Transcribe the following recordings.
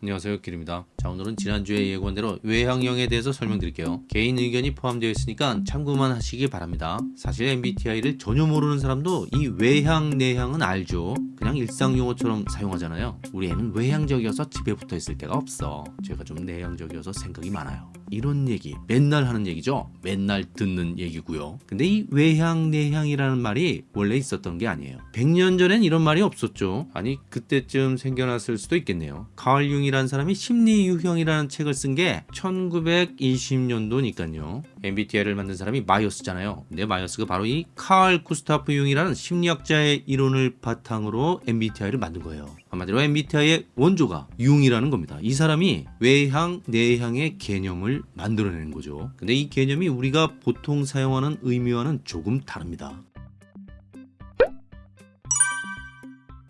안녕하세요 길입니다. 자 오늘은 지난주에 예고한대로 외향형에 대해서 설명드릴게요. 개인 의견이 포함되어 있으니까 참고만 하시기 바랍니다. 사실 MBTI를 전혀 모르는 사람도 이 외향 내향은 알죠. 그냥 일상 용어처럼 사용하잖아요. 우리 애는 외향적이어서 집에 붙어 있을 새가 없어. 제가 좀 내향적이어서 생각이 많아요. 이런 얘기 맨날 하는 얘기죠? 맨날 듣는 얘기고요. 근데 이 외향 내향이라는 말이 원래 있었던 게 아니에요. 100년 전엔 이런 말이 없었죠. 아니 그때쯤 생겨났을 수도 있겠네요. 칼 융이라는 사람이 심리 유형이라는 책을 쓴 게 1920년도니까요 MBTI를 만든 사람이 마이어스잖아요 근데 마이어스가 바로 이 칼 구스타프 융이라는 심리학자의 이론을 바탕으로 MBTI를 만든 거예요 한마디로 MBTI의 원조가 융이라는 겁니다. 이 사람이 외향, 내향의 개념을 만들어내는 거죠. 근데 이 개념이 우리가 보통 사용하는 의미와는 조금 다릅니다.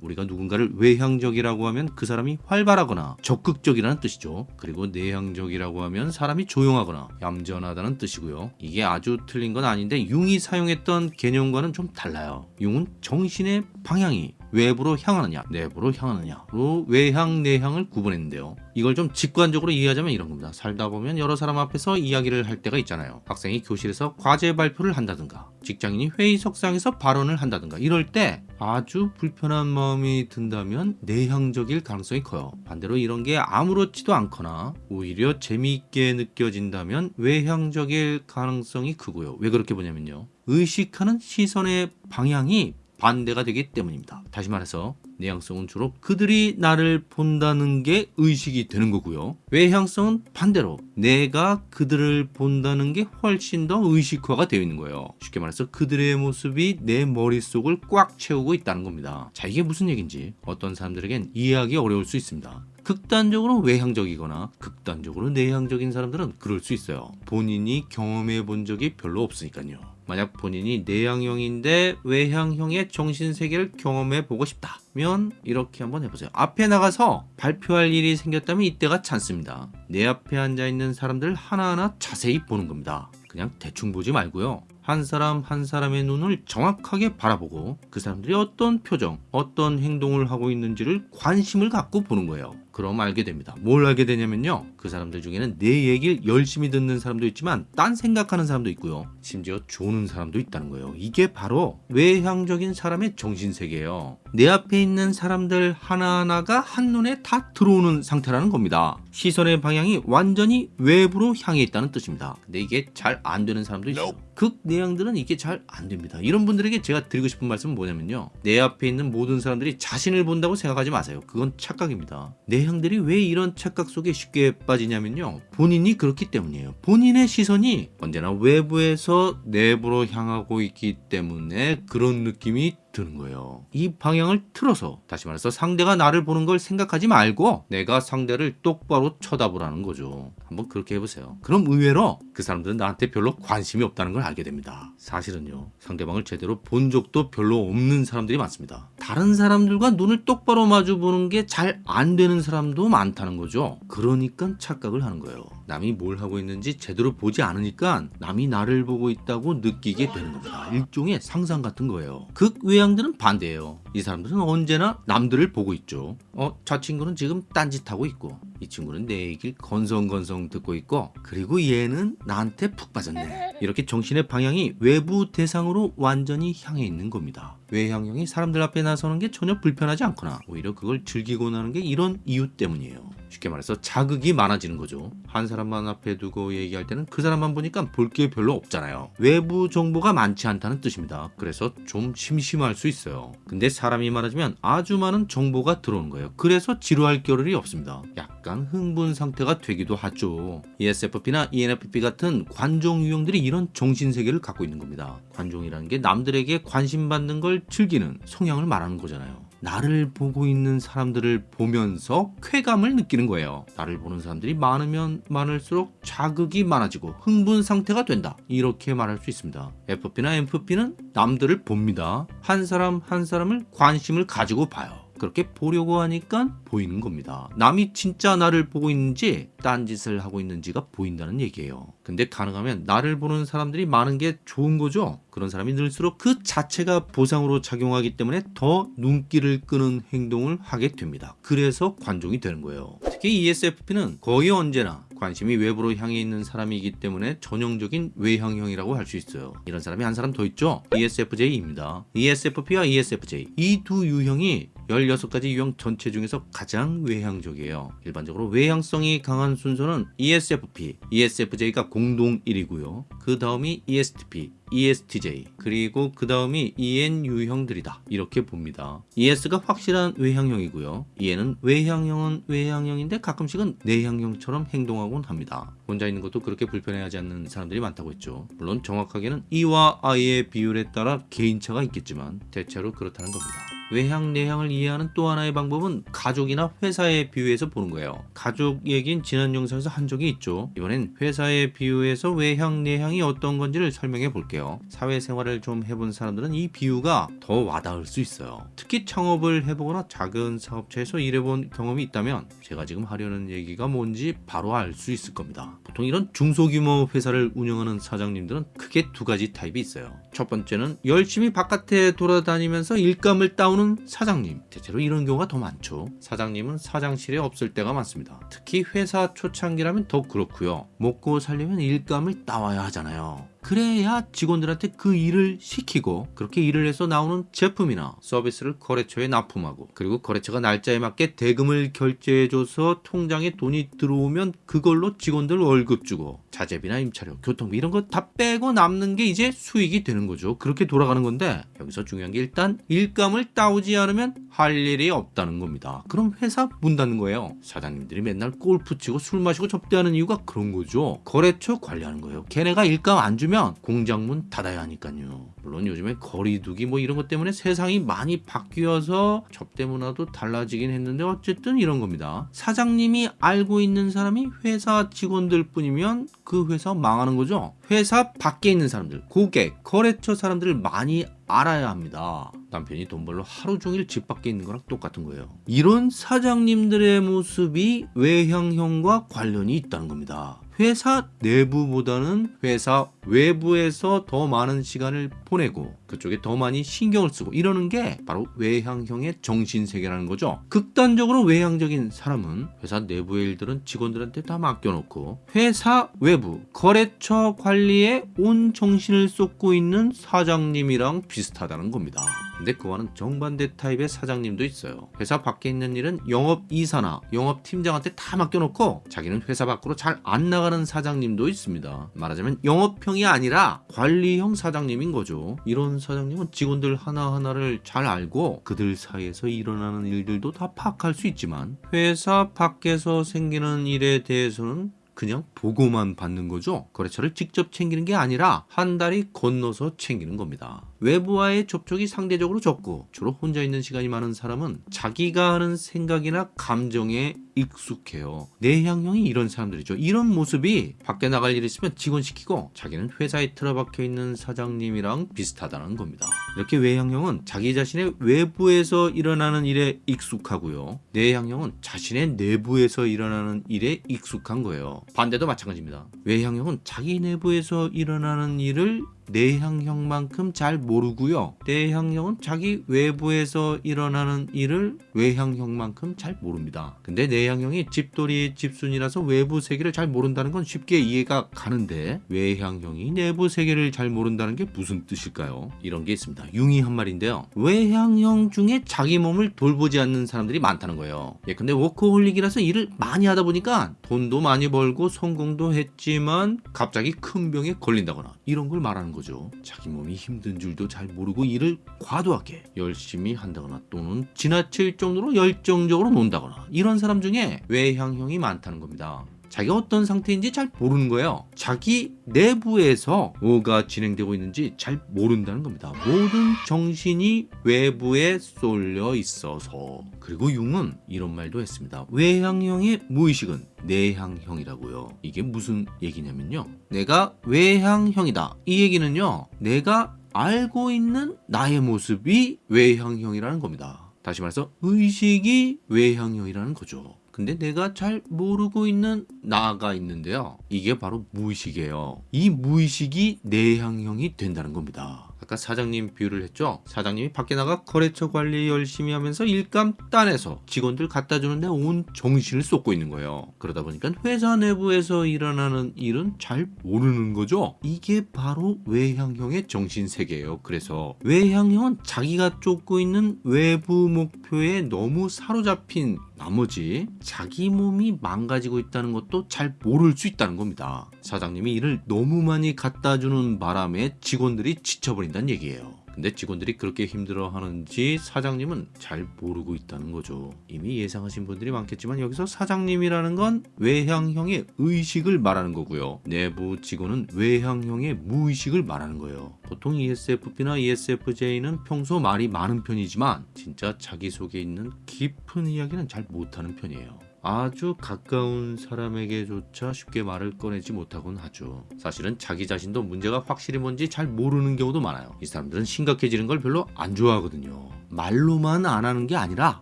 우리가 누군가를 외향적이라고 하면 그 사람이 활발하거나 적극적이라는 뜻이죠. 그리고 내향적이라고 하면 사람이 조용하거나 얌전하다는 뜻이고요. 이게 아주 틀린 건 아닌데 융이 사용했던 개념과는 좀 달라요. 융은 정신의 방향이 외부로 향하느냐 내부로 향하느냐로 외향 내향을 구분했는데요. 이걸 좀 직관적으로 이해하자면 이런 겁니다. 살다 보면 여러 사람 앞에서 이야기를 할 때가 있잖아요. 학생이 교실에서 과제 발표를 한다든가 직장인이 회의 석상에서 발언을 한다든가 이럴 때 아주 불편한 마음이 든다면 내향적일 가능성이 커요. 반대로 이런 게 아무렇지도 않거나 오히려 재미있게 느껴진다면 외향적일 가능성이 크고요. 왜 그렇게 보냐면요. 의식하는 시선의 방향이 반대가 되기 때문입니다. 다시 말해서 내향성은 주로 그들이 나를 본다는 게 의식이 되는 거고요. 외향성은 반대로 내가 그들을 본다는 게 훨씬 더 의식화가 되어 있는 거예요. 쉽게 말해서 그들의 모습이 내 머릿속을 꽉 채우고 있다는 겁니다. 자 이게 무슨 얘기인지 어떤 사람들에겐 이해하기 어려울 수 있습니다. 극단적으로 외향적이거나 극단적으로 내향적인 사람들은 그럴 수 있어요. 본인이 경험해 본 적이 별로 없으니까요. 만약 본인이 내향형인데 외향형의 정신세계를 경험해 보고 싶다면 이렇게 한번 해보세요. 앞에 나가서 발표할 일이 생겼다면 이때가 찬스입니다. 내 앞에 앉아있는 사람들 하나하나 자세히 보는 겁니다. 그냥 대충 보지 말고요. 한 사람 한 사람의 눈을 정확하게 바라보고 그 사람들이 어떤 표정, 어떤 행동을 하고 있는지를 관심을 갖고 보는 거예요. 그럼 알게 됩니다. 뭘 알게 되냐면요. 그 사람들 중에는 내 얘기를 열심히 듣는 사람도 있지만 딴 생각하는 사람도 있고요. 심지어 조는 사람도 있다는 거예요. 이게 바로 외향적인 사람의 정신세계예요. 내 앞에 있는 사람들 하나하나가 한눈에 다 들어오는 상태라는 겁니다. 시선의 방향이 완전히 외부로 향해 있다는 뜻입니다. 근데 이게 잘 안 되는 사람도 있어요. 극 내향들은 이게 잘 안 됩니다. 이런 분들에게 제가 드리고 싶은 말씀은 뭐냐면요. 내 앞에 있는 모든 사람들이 자신을 본다고 생각하지 마세요. 그건 착각입니다. 내 향들이 왜 이런 착각 속에 쉽게 빠지냐면요. 본인이 그렇기 때문이에요. 본인의 시선이 언제나 외부에서 내부로 향하고 있기 때문에 그런 느낌이 드는 거예요. 이 방향을 틀어서 다시 말해서 상대가 나를 보는 걸 생각하지 말고 내가 상대를 똑바로 쳐다보라는 거죠. 한번 그렇게 해보세요. 그럼 의외로 그 사람들은 나한테 별로 관심이 없다는 걸 알게 됩니다. 사실은요. 상대방을 제대로 본 적도 별로 없는 사람들이 많습니다. 다른 사람들과 눈을 똑바로 마주 보는 게 잘 안 되는 사람도 많다는 거죠. 그러니까 착각을 하는 거예요. 남이 뭘 하고 있는지 제대로 보지 않으니까 남이 나를 보고 있다고 느끼게 되는 겁니다. 일종의 상상 같은 거예요. 극외향들은 반대예요. 이 사람들은 언제나 남들을 보고 있죠. 어, 저 친구는 지금 딴짓하고 있고 이 친구는 내 얘기를 건성건성 듣고 있고 그리고 얘는 나한테 푹 빠졌네. 이렇게 정신의 방향이 외부 대상으로 완전히 향해 있는 겁니다. 외향형이 사람들 앞에 나서는 게 전혀 불편하지 않거나 오히려 그걸 즐기고 나는 게 이런 이유 때문이에요. 쉽게 말해서 자극이 많아지는 거죠. 한 사람만 앞에 두고 얘기할 때는 그 사람만 보니까 볼 게 별로 없잖아요. 외부 정보가 많지 않다는 뜻입니다. 그래서 좀 심심할 수 있어요. 근데 사람이 많아지면 아주 많은 정보가 들어오는 거예요. 그래서 지루할 겨를이 없습니다. 약간 흥분 상태가 되기도 하죠. ESFP나 ENFP 같은 관종 유형들이 이런 정신세계를 갖고 있는 겁니다. 관종이라는 게 남들에게 관심 받는 걸 즐기는 성향을 말하는 거잖아요. 나를 보고 있는 사람들을 보면서 쾌감을 느끼는 거예요. 나를 보는 사람들이 많으면 많을수록 자극이 많아지고 흥분 상태가 된다. 이렇게 말할 수 있습니다. FP나 MFP는 남들을 봅니다. 한 사람 한 사람을 관심을 가지고 봐요. 그렇게 보려고 하니까 보이는 겁니다. 남이 진짜 나를 보고 있는지 딴짓을 하고 있는지가 보인다는 얘기예요. 근데 가능하면 나를 보는 사람들이 많은 게 좋은 거죠. 그런 사람이 늘수록 그 자체가 보상으로 작용하기 때문에 더 눈길을 끄는 행동을 하게 됩니다. 그래서 관종이 되는 거예요. 특히 ESFP는 거의 언제나 관심이 외부로 향해 있는 사람이기 때문에 전형적인 외향형이라고 할 수 있어요. 이런 사람이 한 사람 더 있죠? ESFJ입니다. ESFP와 ESFJ 이 두 유형이 16가지 유형 전체 중에서 가장 외향적이에요. 일반적으로 외향성이 강한 순서는 ESFP, ESFJ가 공동 1위고요. 그 다음이 ESTP, ESTJ 그리고 그 다음이 EN 유형들이다 이렇게 봅니다. ES가 확실한 외향형이고요. EN은 외향형은 외향형인데 가끔씩은 내향형처럼 행동하곤 합니다. 혼자 있는 것도 그렇게 불편해하지 않는 사람들이 많다고 했죠. 물론 정확하게는 E와 I의 비율에 따라 개인차가 있겠지만 대체로 그렇다는 겁니다. 외향 내향을 이해하는 또 하나의 방법은 가족이나 회사에 비유해서 보는 거예요. 가족 얘긴 지난 영상에서 한 적이 있죠. 이번엔 회사에 비유해서 외향 내향이 어떤 건지를 설명해 볼게요. 사회생활을 좀 해본 사람들은 이 비유가 더 와닿을 수 있어요. 특히 창업을 해보거나 작은 사업체에서 일해본 경험이 있다면 제가 지금 하려는 얘기가 뭔지 바로 알 수 있을 겁니다. 보통 이런 중소규모 회사를 운영하는 사장님들은 크게 두 가지 타입이 있어요. 첫 번째는 열심히 바깥에 돌아다니면서 일감을 따오는 사장님. 대체로 이런 경우가 더 많죠. 사장님은 사장실에 없을 때가 많습니다. 특히 회사 초창기라면 더 그렇고요. 먹고 살려면 일감을 따와야 하잖아요. 그래야 직원들한테 그 일을 시키고 그렇게 일을 해서 나오는 제품이나 서비스를 거래처에 납품하고 그리고 거래처가 날짜에 맞게 대금을 결제해줘서 통장에 돈이 들어오면 그걸로 직원들 월급 주고 자재비나 임차료, 교통비 이런 거 다 빼고 남는 게 이제 수익이 되는 거죠. 그렇게 돌아가는 건데 여기서 중요한 게 일단 일감을 따오지 않으면 할 일이 없다는 겁니다. 그럼 회사 문 닫는 거예요. 사장님들이 맨날 골프 치고 술 마시고 접대하는 이유가 그런 거죠. 거래처 관리하는 거예요. 걔네가 일감 안 주면 공장 문 닫아야 하니까요. 물론 요즘에 거리두기 뭐 이런 것 때문에 세상이 많이 바뀌어서 접대 문화도 달라지긴 했는데 어쨌든 이런 겁니다. 사장님이 알고 있는 사람이 회사 직원들 뿐이면 그 회사 망하는 거죠. 회사 밖에 있는 사람들, 고객, 거래처 사람들을 많이 알아야 합니다. 남편이 돈 벌러 하루 종일 집 밖에 있는 거랑 똑같은 거예요. 이런 사장님들의 모습이 외향형과 관련이 있다는 겁니다. 회사 내부보다는 회사 외부에서 더 많은 시간을 보내고 그쪽에 더 많이 신경을 쓰고 이러는 게 바로 외향형의 정신세계라는 거죠. 극단적으로 외향적인 사람은 회사 내부의 일들은 직원들한테 다 맡겨놓고 회사 외부 거래처 관리에 온 정신을 쏟고 있는 사장님이랑 비슷하다는 겁니다. 근데 그와는 정반대 타입의 사장님도 있어요. 회사 밖에 있는 일은 영업 이사나 영업 팀장한테 다 맡겨놓고 자기는 회사 밖으로 잘 안 나가는 사장님도 있습니다. 말하자면 영업형 이 아니라 관리형 사장님인 거죠. 이런 사장님은 직원들 하나하나를 잘 알고 그들 사이에서 일어나는 일들도 다 파악할 수 있지만 회사 밖에서 생기는 일에 대해서는 그냥 보고만 받는 거죠. 거래처를 직접 챙기는 게 아니라 한 달이 건너서 챙기는 겁니다. 외부와의 접촉이 상대적으로 적고 주로 혼자 있는 시간이 많은 사람은 자기가 하는 생각이나 감정에 익숙해요. 내향형이 이런 사람들이죠. 이런 모습이 밖에 나갈 일 있으면 직원 시키고 자기는 회사에 틀어박혀 있는 사장님이랑 비슷하다는 겁니다. 이렇게 외향형은 자기 자신의 외부에서 일어나는 일에 익숙하고요. 내향형은 자신의 내부에서 일어나는 일에 익숙한 거예요. 반대도 마찬가지입니다. 외향형은 자기 내부에서 일어나는 일을 내향형만큼 잘 모르고요. 내향형은 자기 외부에서 일어나는 일을 외향형만큼 잘 모릅니다. 근데 내향형이 집돌이 집순이라서 외부 세계를 잘 모른다는 건 쉽게 이해가 가는데 외향형이 내부 세계를 잘 모른다는 게 무슨 뜻일까요? 이런 게 있습니다. 융이 한 말인데요. 외향형 중에 자기 몸을 돌보지 않는 사람들이 많다는 거예요. 예, 근데 워커홀릭이라서 일을 많이 하다 보니까 돈도 많이 벌고 성공도 했지만 갑자기 큰 병에 걸린다거나 이런 걸 말하는 거 죠. 자기 몸이 힘든 줄도 잘 모르고 일을 과도하게 열심히 한다거나 또는 지나칠 정도로 열정적으로 논다거나 이런 사람 중에 외향형이 많다는 겁니다. 자기가 어떤 상태인지 잘 모르는 거예요. 자기 내부에서 뭐가 진행되고 있는지 잘 모른다는 겁니다. 모든 정신이 외부에 쏠려 있어서. 그리고 융은 이런 말도 했습니다. 외향형의 무의식은 내향형이라고요. 이게 무슨 얘기냐면요. 내가 외향형이다. 이 얘기는요. 내가 알고 있는 나의 모습이 외향형이라는 겁니다. 다시 말해서 의식이 외향형이라는 거죠. 근데 내가 잘 모르고 있는 나가 있는데요. 이게 바로 무의식이에요. 이 무의식이 내향형이 된다는 겁니다. 아까 사장님 비유를 했죠. 사장님이 밖에 나가 거래처 관리 열심히 하면서 일감 따내서 직원들 갖다 주는데 온 정신을 쏟고 있는 거예요. 그러다 보니까 회사 내부에서 일어나는 일은 잘 모르는 거죠. 이게 바로 외향형의 정신 세계예요. 그래서 외향형은 자기가 쫓고 있는 외부 목표에 너무 사로잡힌 나머지 자기 몸이 망가지고 있다는 것도 잘 모를 수 있다는 겁니다. 사장님이 일을 너무 많이 갖다 주는 바람에 직원들이 지쳐버린 다는 얘기예요. 근데 직원들이 그렇게 힘들어 하는지 사장님은 잘 모르고 있다는 거죠. 이미 예상하신 분들이 많겠지만 여기서 사장님이라는 건 외향형의 의식을 말하는 거고요. 내부 직원은 외향형의 무의식을 말하는 거예요. 보통 ESFP나 ESFJ는 평소 말이 많은 편이지만 진짜 자기 속에 있는 깊은 이야기는 잘 못하는 편이에요. 아주 가까운 사람에게조차 쉽게 말을 꺼내지 못하곤 하죠. 사실은 자기 자신도 문제가 확실히 뭔지 잘 모르는 경우도 많아요. 이 사람들은 심각해지는 걸 별로 안 좋아하거든요. 말로만 안 하는 게 아니라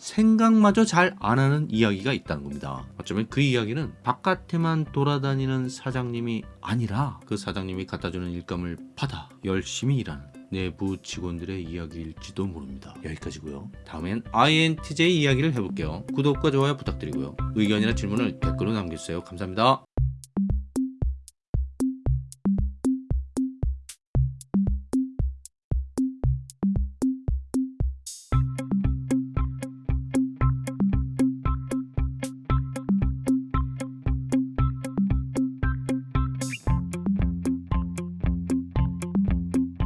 생각마저 잘 안 하는 이야기가 있다는 겁니다. 어쩌면 그 이야기는 바깥에만 돌아다니는 사장님이 아니라 그 사장님이 갖다 주는 일감을 받아 열심히 일하는 내부 직원들의 이야기일지도 모릅니다. 여기까지고요. 다음엔 INTJ 이야기를 해볼게요. 구독과 좋아요 부탁드리고요. 의견이나 질문을 댓글로 남겨주세요. 감사합니다.